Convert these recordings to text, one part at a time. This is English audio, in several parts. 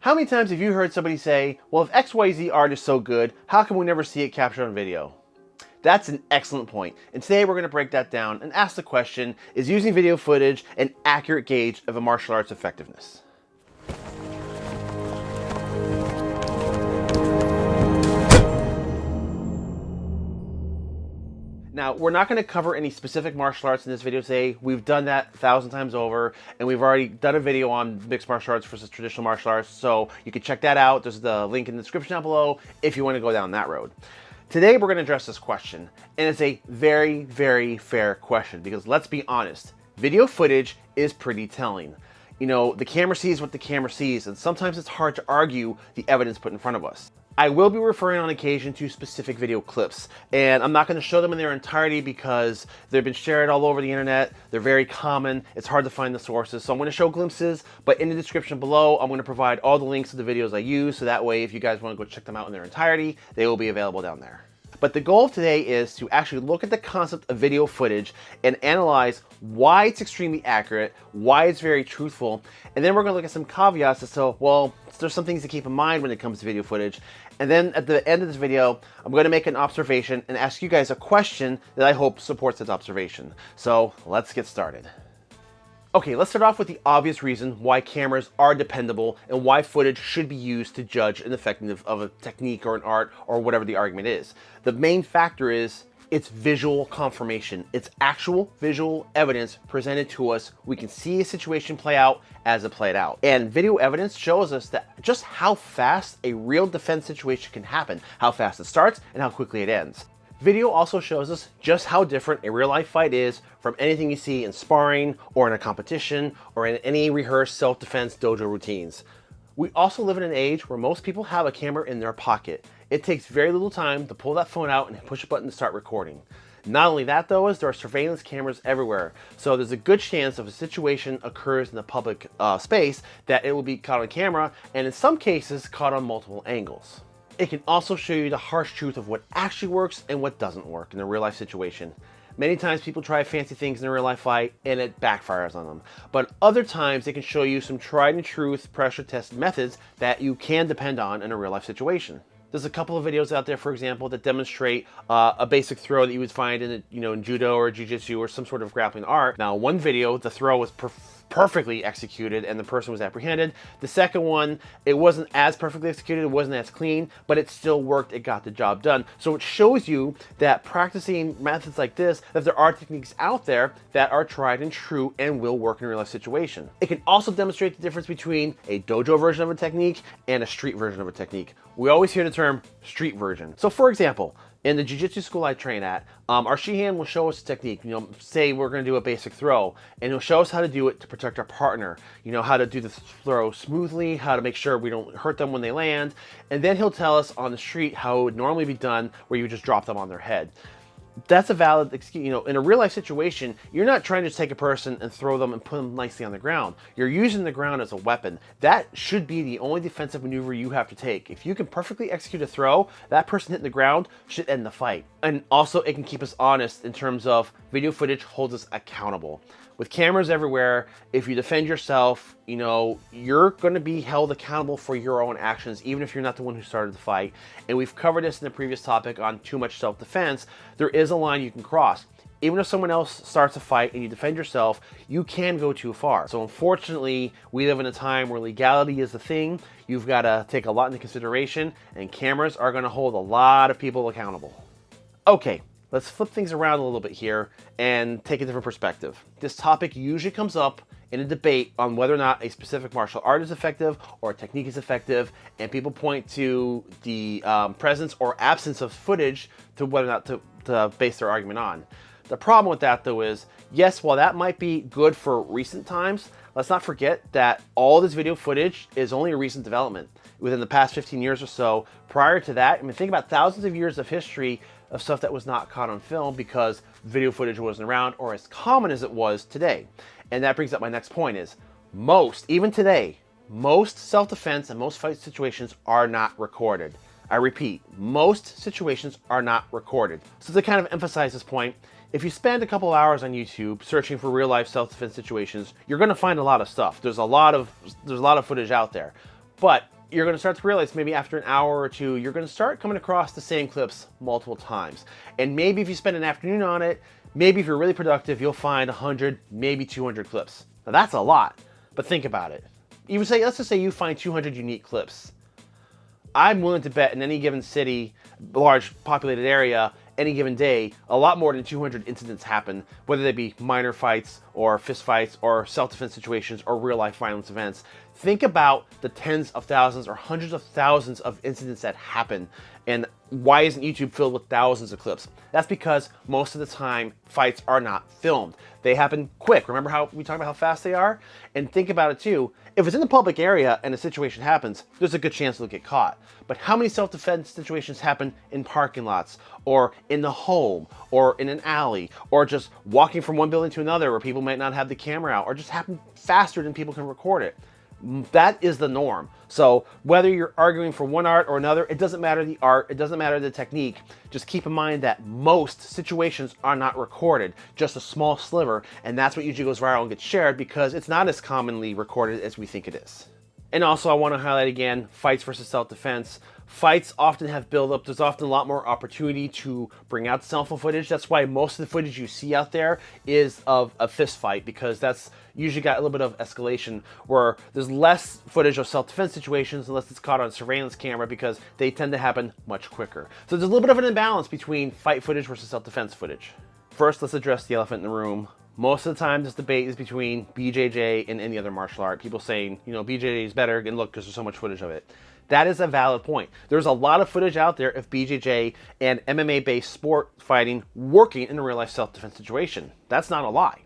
How many times have you heard somebody say, well, if XYZ art is so good, how come we never see it captured on video? That's an excellent point. And today we're going to break that down and ask the question, is using video footage an accurate gauge of a martial arts effectiveness? Now, we're not going to cover any specific martial arts in this video today. We've done that a thousand times over, and we've already done a video on mixed martial arts versus traditional martial arts, so you can check that out. There's the link in the description down below if you want to go down that road. Today, we're going to address this question, and it's a very, very fair question, because let's be honest, video footage is pretty telling. You know, the camera sees what the camera sees, and sometimes it's hard to argue the evidence put in front of us. I will be referring on occasion to specific video clips, and I'm not going to show them in their entirety because they've been shared all over the internet. They're very common. It's hard to find the sources, so I'm going to show glimpses, but in the description below, I'm going to provide all the links to the videos I use, so that way if you guys want to go check them out in their entirety, they will be available down there. But the goal of today is to actually look at the concept of video footage and analyze why it's extremely accurate, why it's very truthful, and then we're going to look at some caveats as to, well, there's some things to keep in mind when it comes to video footage. And then at the end of this video, I'm going to make an observation and ask you guys a question that I hope supports this observation. So let's get started. Okay, let's start off with the obvious reason why cameras are dependable and why footage should be used to judge an effectiveness of a technique or an art or whatever the argument is. The main factor is it's visual confirmation. It's actual visual evidence presented to us. We can see a situation play out as it played out. And video evidence shows us that just how fast a real defense situation can happen, how fast it starts and how quickly it ends. Video also shows us just how different a real life fight is from anything you see in sparring or in a competition or in any rehearsed self-defense dojo routines. We also live in an age where most people have a camera in their pocket. It takes very little time to pull that phone out and push a button to start recording. Not only that though, is there are surveillance cameras everywhere. So there's a good chance if a situation occurs in the public uh, space that it will be caught on camera and in some cases caught on multiple angles. It can also show you the harsh truth of what actually works and what doesn't work in a real life situation. Many times people try fancy things in a real life fight and it backfires on them. But other times they can show you some tried and truth pressure tested methods that you can depend on in a real life situation. There's a couple of videos out there, for example, that demonstrate uh, a basic throw that you would find in, you know, in judo or jiu-jitsu or some sort of grappling art. Now, one video, the throw was perfectly executed and the person was apprehended. The second one, it wasn't as perfectly executed, it wasn't as clean, but it still worked, it got the job done. So it shows you that practicing methods like this, that there are techniques out there that are tried and true and will work in a real life situation. It can also demonstrate the difference between a dojo version of a technique and a street version of a technique. We always hear the term street version. So for example, in the jiu-jitsu school I train at, um, our Shihan will show us a technique. You know, say we're going to do a basic throw, and he'll show us how to do it to protect our partner. You know, how to do the throw smoothly, how to make sure we don't hurt them when they land, and then he'll tell us on the street how it would normally be done, where you just drop them on their head that's a valid excuse. You know, in a real life situation, you're not trying to take a person and throw them and put them nicely on the ground. You're using the ground as a weapon. That should be the only defensive maneuver you have to take. If you can perfectly execute a throw, that person hitting the ground should end the fight. And also, it can keep us honest in terms of video footage holds us accountable with cameras everywhere, if you defend yourself, you know, you're going to be held accountable for your own actions, even if you're not the one who started the fight. And we've covered this in the previous topic on too much self-defense. There is a line you can cross. Even if someone else starts a fight and you defend yourself, you can go too far. So unfortunately, we live in a time where legality is the thing. You've got to take a lot into consideration, and cameras are going to hold a lot of people accountable. Okay, Let's flip things around a little bit here and take a different perspective. This topic usually comes up in a debate on whether or not a specific martial art is effective or a technique is effective, and people point to the um, presence or absence of footage to whether or not to, to base their argument on. The problem with that though is, yes, while that might be good for recent times, let's not forget that all this video footage is only a recent development. Within the past 15 years or so, prior to that, I mean, think about thousands of years of history of stuff that was not caught on film because video footage wasn't around or as common as it was today. And that brings up my next point is most, even today, most self-defense and most fight situations are not recorded. I repeat, most situations are not recorded. So to kind of emphasize this point, if you spend a couple hours on YouTube searching for real life self-defense situations, you're gonna find a lot of stuff. There's a lot of there's a lot of footage out there. But you're to start to realize maybe after an hour or two, you're to start coming across the same clips multiple times. And maybe if you spend an afternoon on it, maybe if you're really productive, you'll find 100, maybe 200 clips. Now that's a lot, but think about it. You would say, let's just say you find 200 unique clips. I'm willing to bet in any given city, large populated area, any given day, a lot more than 200 incidents happen, whether they be minor fights or fist fights or self-defense situations or real life violence events. Think about the tens of thousands or hundreds of thousands of incidents that happen and why isn't YouTube filled with thousands of clips? That's because most of the time fights are not filmed. They happen quick. Remember how we talked about how fast they are? And think about it too. If it's in the public area and a situation happens, there's a good chance they'll get caught. But how many self-defense situations happen in parking lots or in the home or in an alley or just walking from one building to another where people might not have the camera out or just happen faster than people can record it? That is the norm. So whether you're arguing for one art or another, it doesn't matter the art, it doesn't matter the technique. Just keep in mind that most situations are not recorded, just a small sliver, and that's what usually goes viral and gets shared because it's not as commonly recorded as we think it is. And also I want to highlight again, fights versus self-defense. Fights often have build-up. There's often a lot more opportunity to bring out cell phone footage. That's why most of the footage you see out there is of a fist fight because that's usually got a little bit of escalation where there's less footage of self-defense situations unless it's caught on surveillance camera because they tend to happen much quicker. So there's a little bit of an imbalance between fight footage versus self-defense footage. First, let's address the elephant in the room. Most of the time, this debate is between BJJ and any other martial art. People saying, you know, BJJ is better, and look, because there's so much footage of it. That is a valid point. There's a lot of footage out there of BJJ and MMA-based sport fighting working in a real-life self-defense situation. That's not a lie.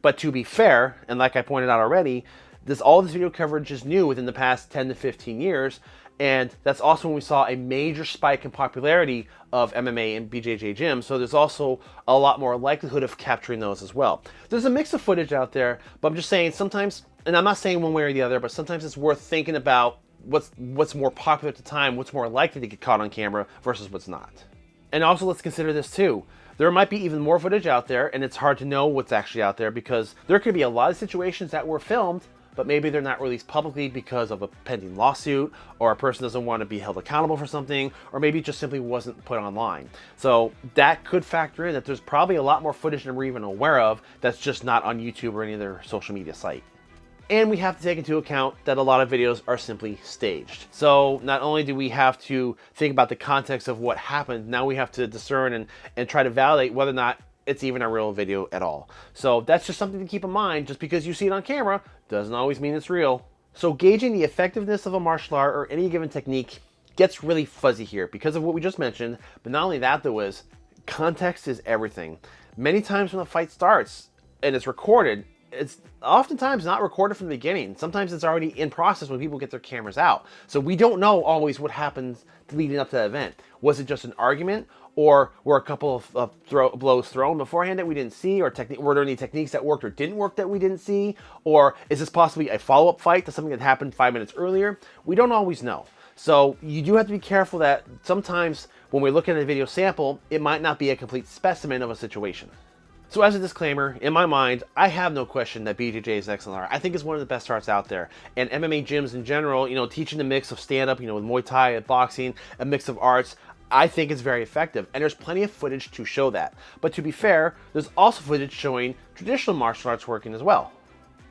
But to be fair, and like I pointed out already, this all this video coverage is new within the past 10 to 15 years, and that's also when we saw a major spike in popularity of MMA and BJJ gyms. So there's also a lot more likelihood of capturing those as well. There's a mix of footage out there, but I'm just saying sometimes, and I'm not saying one way or the other, but sometimes it's worth thinking about what's what's more popular at the time, what's more likely to get caught on camera versus what's not. And also let's consider this too. There might be even more footage out there and it's hard to know what's actually out there because there could be a lot of situations that were filmed but maybe they're not released publicly because of a pending lawsuit or a person doesn't want to be held accountable for something or maybe it just simply wasn't put online. So that could factor in that there's probably a lot more footage than we're even aware of that's just not on YouTube or any other social media site. And we have to take into account that a lot of videos are simply staged. So not only do we have to think about the context of what happened, now we have to discern and, and try to validate whether or not it's even a real video at all. So that's just something to keep in mind. Just because you see it on camera doesn't always mean it's real. So gauging the effectiveness of a martial art or any given technique gets really fuzzy here because of what we just mentioned. But not only that though is context is everything. Many times when a fight starts and it's recorded, it's oftentimes not recorded from the beginning. Sometimes it's already in process when people get their cameras out. So we don't know always what happens leading up to that event. Was it just an argument or were a couple of, of throw, blows thrown beforehand that we didn't see or were there any techniques that worked or didn't work that we didn't see? Or is this possibly a follow-up fight to something that happened five minutes earlier? We don't always know. So you do have to be careful that sometimes when we look at a video sample, it might not be a complete specimen of a situation. So as a disclaimer, in my mind, I have no question that BJJ is excellent art. I think it's one of the best arts out there. And MMA gyms in general, you know, teaching the mix of stand-up, you know, with Muay Thai and boxing, a mix of arts, I think it's very effective. And there's plenty of footage to show that. But to be fair, there's also footage showing traditional martial arts working as well.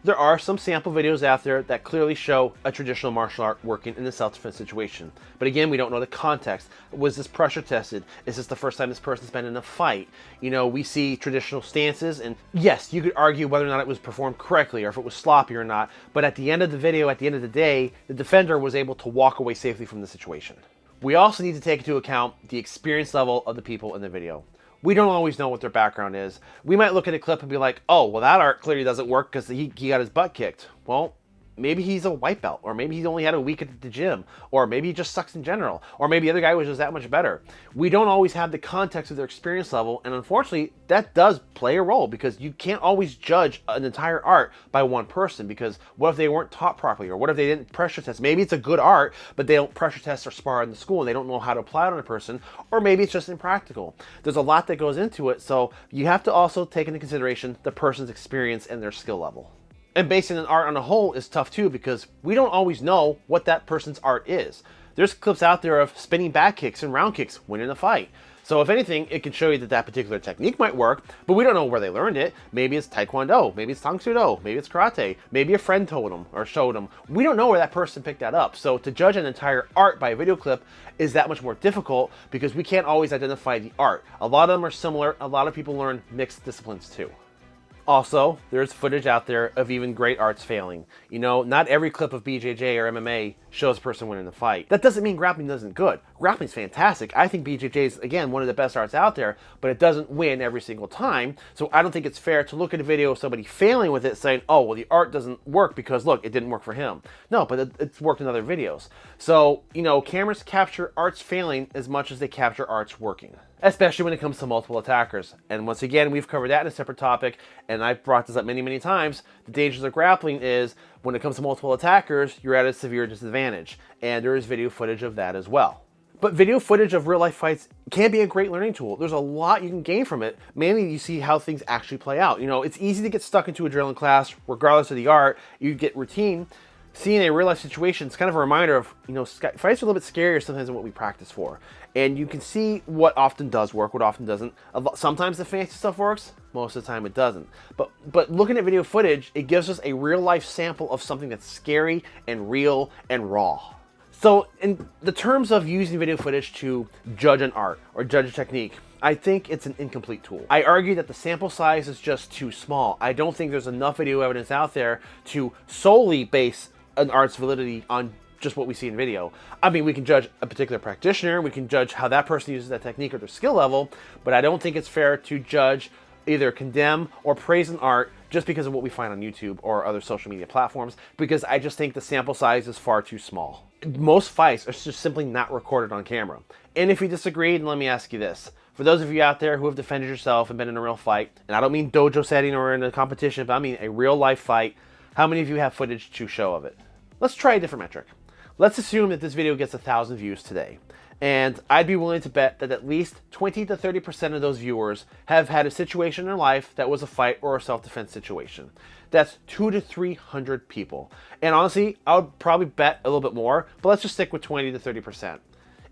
There are some sample videos out there that clearly show a traditional martial art working in a self-defense situation. But again, we don't know the context. Was this pressure tested? Is this the first time this person's been in a fight? You know, we see traditional stances and yes, you could argue whether or not it was performed correctly or if it was sloppy or not. But at the end of the video, at the end of the day, the defender was able to walk away safely from the situation. We also need to take into account the experience level of the people in the video we don't always know what their background is. We might look at a clip and be like, oh, well, that art clearly doesn't work because he, he got his butt kicked. Well, maybe he's a white belt, or maybe he's only had a week at the gym, or maybe he just sucks in general, or maybe the other guy was just that much better. We don't always have the context of their experience level, and unfortunately, that does play a role because you can't always judge an entire art by one person because what if they weren't taught properly, or what if they didn't pressure test? Maybe it's a good art, but they don't pressure test or spar in the school, and they don't know how to apply it on a person, or maybe it's just impractical. There's a lot that goes into it, so you have to also take into consideration the person's experience and their skill level. And basing an art on a whole is tough too because we don't always know what that person's art is. There's clips out there of spinning back kicks and round kicks winning a fight. So if anything, it can show you that that particular technique might work, but we don't know where they learned it. Maybe it's Taekwondo, maybe it's Tang Do, maybe it's Karate, maybe a friend told them or showed them. We don't know where that person picked that up. So to judge an entire art by a video clip is that much more difficult because we can't always identify the art. A lot of them are similar. A lot of people learn mixed disciplines too. Also, there's footage out there of even great arts failing. You know, not every clip of BJJ or MMA shows a person winning the fight. That doesn't mean grappling isn't good. Grappling's fantastic. I think BJJ is, again, one of the best arts out there, but it doesn't win every single time. So I don't think it's fair to look at a video of somebody failing with it saying, oh, well, the art doesn't work because, look, it didn't work for him. No, but it, it's worked in other videos. So, you know, cameras capture arts failing as much as they capture arts working especially when it comes to multiple attackers. And once again, we've covered that in a separate topic, and I've brought this up many, many times. The dangers of grappling is when it comes to multiple attackers, you're at a severe disadvantage, and there is video footage of that as well. But video footage of real life fights can be a great learning tool. There's a lot you can gain from it. Mainly you see how things actually play out. You know, it's easy to get stuck into a drilling class, regardless of the art. You get routine, seeing a real life situation is kind of a reminder of, you know, fights are a little bit scarier sometimes than what we practice for. And you can see what often does work, what often doesn't. Sometimes the fancy stuff works, most of the time it doesn't. But, but looking at video footage, it gives us a real life sample of something that's scary and real and raw. So in the terms of using video footage to judge an art or judge a technique, I think it's an incomplete tool. I argue that the sample size is just too small. I don't think there's enough video evidence out there to solely base an art's validity on just what we see in video. I mean, we can judge a particular practitioner, we can judge how that person uses that technique or their skill level, but I don't think it's fair to judge, either condemn or praise an art just because of what we find on YouTube or other social media platforms, because I just think the sample size is far too small. Most fights are just simply not recorded on camera. And if you disagree, then let me ask you this. For those of you out there who have defended yourself and been in a real fight, and I don't mean dojo setting or in a competition, but I mean a real life fight, how many of you have footage to show of it? Let's try a different metric. Let's assume that this video gets a thousand views today. And I'd be willing to bet that at least 20 to 30% of those viewers have had a situation in their life that was a fight or a self-defense situation. That's two to 300 people. And honestly, I would probably bet a little bit more, but let's just stick with 20 to 30%.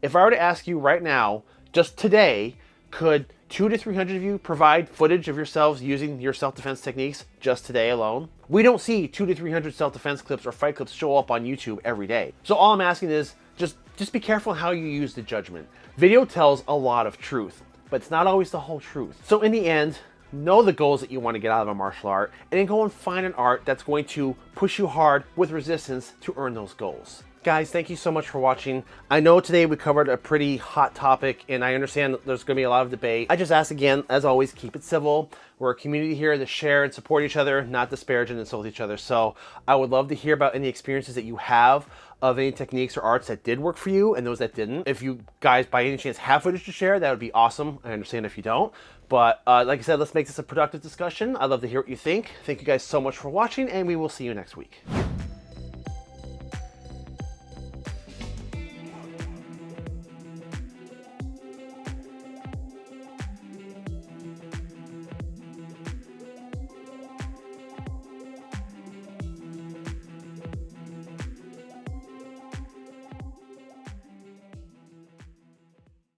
If I were to ask you right now, just today, could two to 300 of you provide footage of yourselves using your self-defense techniques just today alone? We don't see two to 300 self-defense clips or fight clips show up on YouTube every day. So all I'm asking is just, just be careful how you use the judgment. Video tells a lot of truth, but it's not always the whole truth. So in the end, know the goals that you want to get out of a martial art, and then go and find an art that's going to push you hard with resistance to earn those goals. Guys, thank you so much for watching. I know today we covered a pretty hot topic and I understand there's to be a lot of debate. I just ask again, as always, keep it civil. We're a community here to share and support each other, not disparage and insult each other. So I would love to hear about any experiences that you have of any techniques or arts that did work for you and those that didn't. If you guys by any chance have footage to share, that would be awesome. I understand if you don't. But uh, like I said, let's make this a productive discussion. I'd love to hear what you think. Thank you guys so much for watching and we will see you next week.